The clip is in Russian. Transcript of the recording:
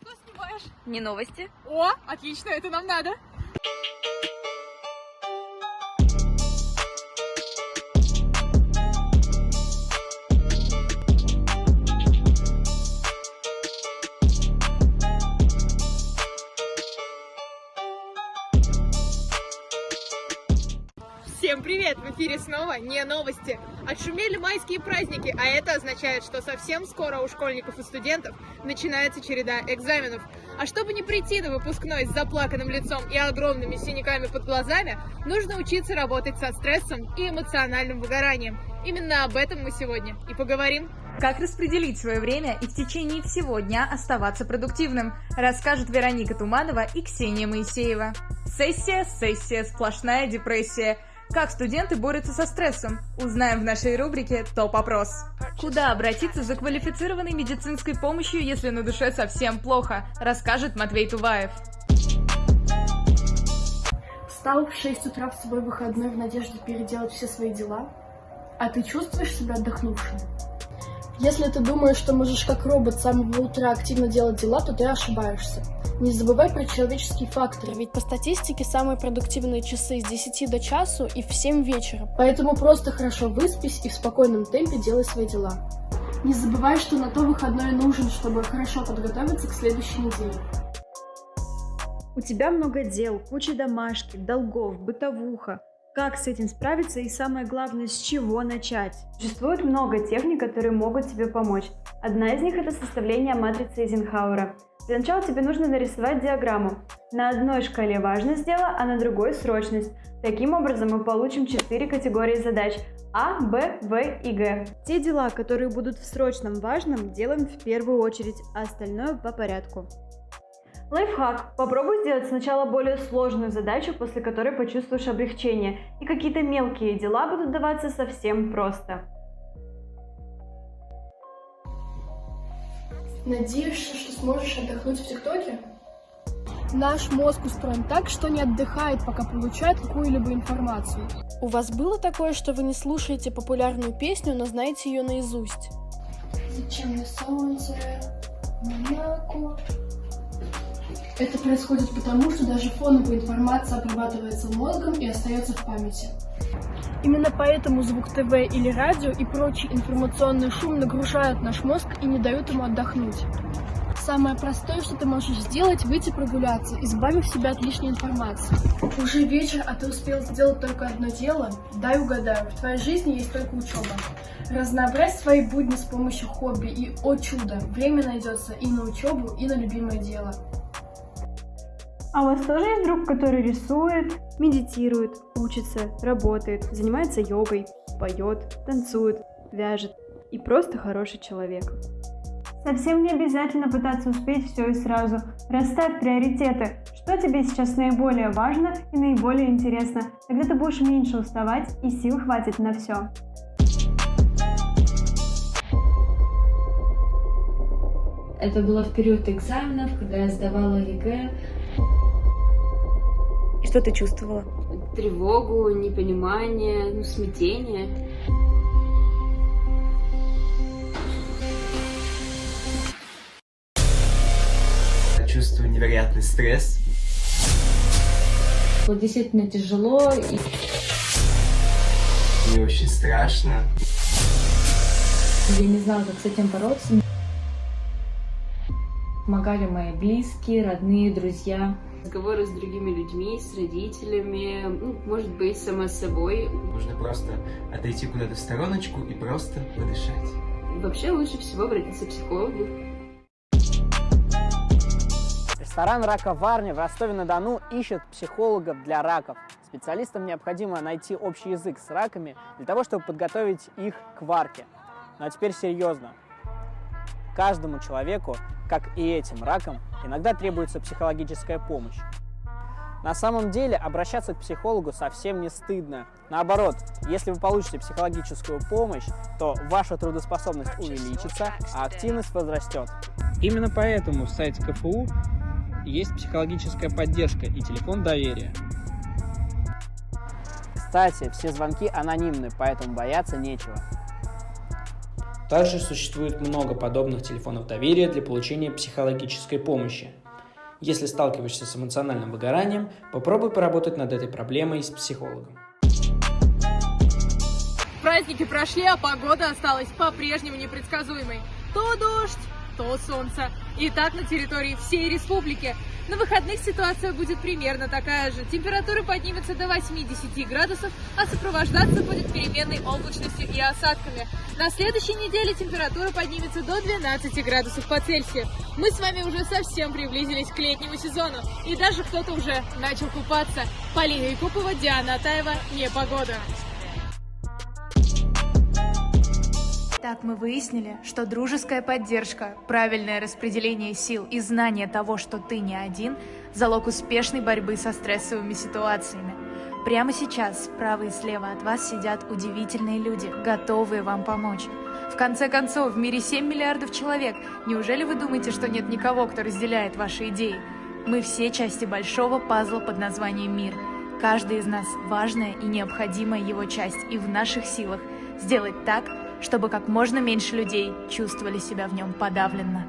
Что снимаешь? Не новости. О, отлично, это нам надо. Всем привет! В эфире снова не новости. Отшумели майские праздники, а это означает, что совсем скоро у школьников и студентов начинается череда экзаменов. А чтобы не прийти на выпускной с заплаканным лицом и огромными синяками под глазами, нужно учиться работать со стрессом и эмоциональным выгоранием. Именно об этом мы сегодня и поговорим. Как распределить свое время и в течение всего дня оставаться продуктивным, расскажут Вероника Туманова и Ксения Моисеева. Сессия, сессия, сплошная депрессия. Как студенты борются со стрессом? Узнаем в нашей рубрике «Топ-опрос». Куда обратиться за квалифицированной медицинской помощью, если на душе совсем плохо, расскажет Матвей Туваев. Встал в 6 утра в свой выходной в надежде переделать все свои дела? А ты чувствуешь себя отдохнувшим? Если ты думаешь, что можешь как робот с самого утра активно делать дела, то ты ошибаешься. Не забывай про человеческий фактор. Ведь по статистике самые продуктивные часы с 10 до часу и в 7 вечера. Поэтому просто хорошо выспись и в спокойном темпе делай свои дела. Не забывай, что на то выходной нужен, чтобы хорошо подготовиться к следующей неделе. У тебя много дел, куча домашки, долгов, бытовуха. Как с этим справиться и самое главное, с чего начать? Существует много техник, которые могут тебе помочь. Одна из них это составление матрицы Эйзенхауэра. Для начала тебе нужно нарисовать диаграмму. На одной шкале важность дела, а на другой срочность. Таким образом мы получим 4 категории задач А, Б, В и Г. Те дела, которые будут в срочном важном, делаем в первую очередь, а остальное по порядку. Лайфхак. Попробуй сделать сначала более сложную задачу, после которой почувствуешь облегчение, и какие-то мелкие дела будут даваться совсем просто. Надеешься, что сможешь отдохнуть в ТикТоке? Наш мозг устроен так, что не отдыхает, пока получает какую-либо информацию. У вас было такое, что вы не слушаете популярную песню, но знаете ее наизусть? Зачем мне солнце, молоко? Это происходит потому, что даже фоновая информация обрабатывается мозгом и остается в памяти. Именно поэтому звук ТВ или радио и прочий информационный шум нагружают наш мозг и не дают ему отдохнуть. Самое простое, что ты можешь сделать, выйти прогуляться, избавив себя от лишней информации. Уже вечер, а ты успел сделать только одно дело? Дай угадаю, в твоей жизни есть только учеба. Разнообразь свои будни с помощью хобби, и, о чудо, время найдется и на учебу, и на любимое дело. А у вас тоже есть друг, который рисует, медитирует, учится, работает, занимается йогой, поет, танцует, вяжет и просто хороший человек? Совсем не обязательно пытаться успеть все и сразу. Расставь приоритеты. Что тебе сейчас наиболее важно и наиболее интересно? Тогда ты будешь меньше уставать и сил хватит на все. Это было в период экзаменов, когда я сдавала ЕГЭ. Что ты чувствовала? Тревогу, непонимание, ну, смятение. Чувствую невероятный стресс. Было действительно тяжело. И... Мне очень страшно. Я не знала, как с этим бороться. Помогали мои близкие, родные, друзья. Разговоры с другими людьми, с родителями, ну, может быть, сама собой. Нужно просто отойти куда-то в стороночку и просто подышать. Вообще лучше всего обратиться к психологу. Ресторан «Раковарня» в Ростове-на-Дону ищет психологов для раков. Специалистам необходимо найти общий язык с раками для того, чтобы подготовить их к варке. Ну а теперь серьезно. Каждому человеку, как и этим ракам, иногда требуется психологическая помощь. На самом деле обращаться к психологу совсем не стыдно. Наоборот, если вы получите психологическую помощь, то ваша трудоспособность увеличится, а активность возрастет. Именно поэтому в сайте КФУ есть психологическая поддержка и телефон доверия. Кстати, все звонки анонимны, поэтому бояться нечего. Также существует много подобных телефонов доверия для получения психологической помощи. Если сталкиваешься с эмоциональным выгоранием, попробуй поработать над этой проблемой с психологом. Праздники прошли, а погода осталась по-прежнему непредсказуемой. То дождь, то солнце. И так на территории всей республики. На выходных ситуация будет примерно такая же. Температура поднимется до 8-10 градусов, а сопровождаться будет переменной облачностью и осадками. На следующей неделе температура поднимется до 12 градусов по Цельсию. Мы с вами уже совсем приблизились к летнему сезону, и даже кто-то уже начал купаться. Полина Якупова, Диана Атаева, «Непогода». Так мы выяснили, что дружеская поддержка, правильное распределение сил и знание того, что ты не один – залог успешной борьбы со стрессовыми ситуациями. Прямо сейчас справа и слева от вас сидят удивительные люди, готовые вам помочь. В конце концов, в мире 7 миллиардов человек. Неужели вы думаете, что нет никого, кто разделяет ваши идеи? Мы все части большого пазла под названием «Мир». Каждый из нас – важная и необходимая его часть, и в наших силах сделать так, чтобы как можно меньше людей чувствовали себя в нем подавленно.